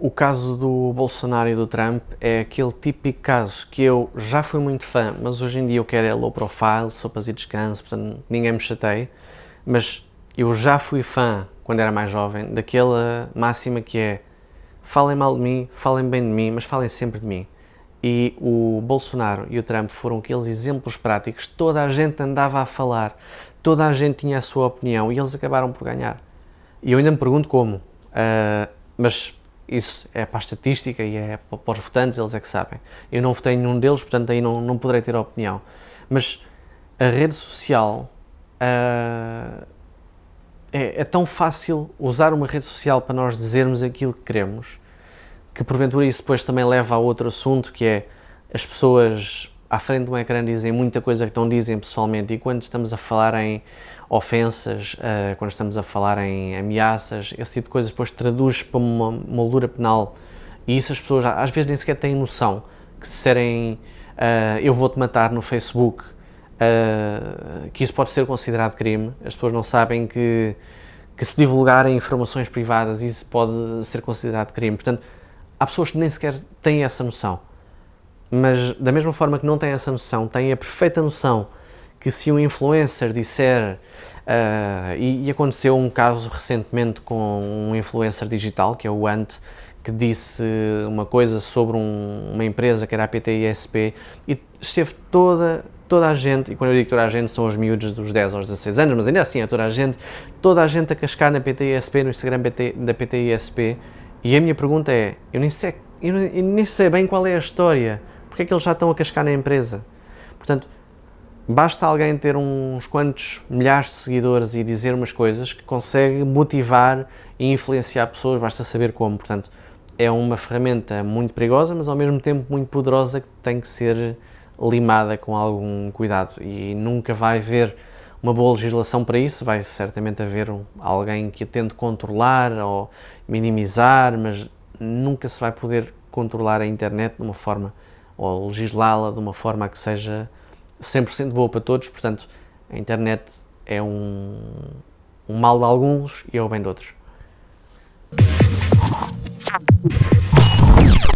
O caso do Bolsonaro e do Trump é aquele típico caso que eu já fui muito fã, mas hoje em dia eu quero é low profile, sopas e descanso, portanto ninguém me chateia, mas eu já fui fã, quando era mais jovem, daquela máxima que é falem mal de mim, falem bem de mim, mas falem sempre de mim. E o Bolsonaro e o Trump foram aqueles exemplos práticos, toda a gente andava a falar, toda a gente tinha a sua opinião e eles acabaram por ganhar. E eu ainda me pergunto como, uh, mas isso é para a estatística e é para os votantes, eles é que sabem. Eu não votei nenhum deles, portanto aí não, não poderei ter opinião. Mas a rede social uh, é, é, tão fácil usar uma rede social para nós dizermos aquilo que queremos, que porventura isso depois também leva a outro assunto, que é as pessoas à frente de um ecrã dizem muita coisa que não dizem pessoalmente. E quando estamos a falar em ofensas, uh, quando estamos a falar em ameaças, esse tipo de coisas depois traduz para uma moldura penal. E isso as pessoas às vezes nem sequer têm noção que se disserem uh, eu vou-te matar no Facebook, uh, que isso pode ser considerado crime, as pessoas não sabem que, que se divulgarem informações privadas isso pode ser considerado crime, portanto há pessoas que nem sequer têm essa noção, mas da mesma forma que não têm essa noção, têm a perfeita noção que se um influencer disser, uh, e, e, aconteceu um caso recentemente com um influencer digital, que é o Ant, que disse uma coisa sobre um, uma empresa que era a PTISP e esteve toda, toda a gente, e quando eu digo toda a gente são os miúdos dos 10 aos 16 anos, mas ainda assim é toda a gente, toda a gente a cascar na PTISP, no Instagram PT, da PTISP, e a minha pergunta é, eu nem sei, eu nem sei bem qual é a história, porque é que eles já estão a cascar na empresa? Portanto, Basta alguém ter uns quantos milhares de seguidores e dizer umas coisas que consegue motivar e influenciar pessoas, basta saber como. Portanto, é uma ferramenta muito perigosa, mas ao mesmo tempo muito poderosa que tem que ser limada com algum cuidado e nunca vai haver uma boa legislação para isso, vai certamente haver alguém que tente controlar ou minimizar, mas nunca se vai poder controlar a internet de uma forma ou legislá-la de uma forma que seja 100% boa para todos, portanto, a internet é um, um mal de alguns e é o bem de outros.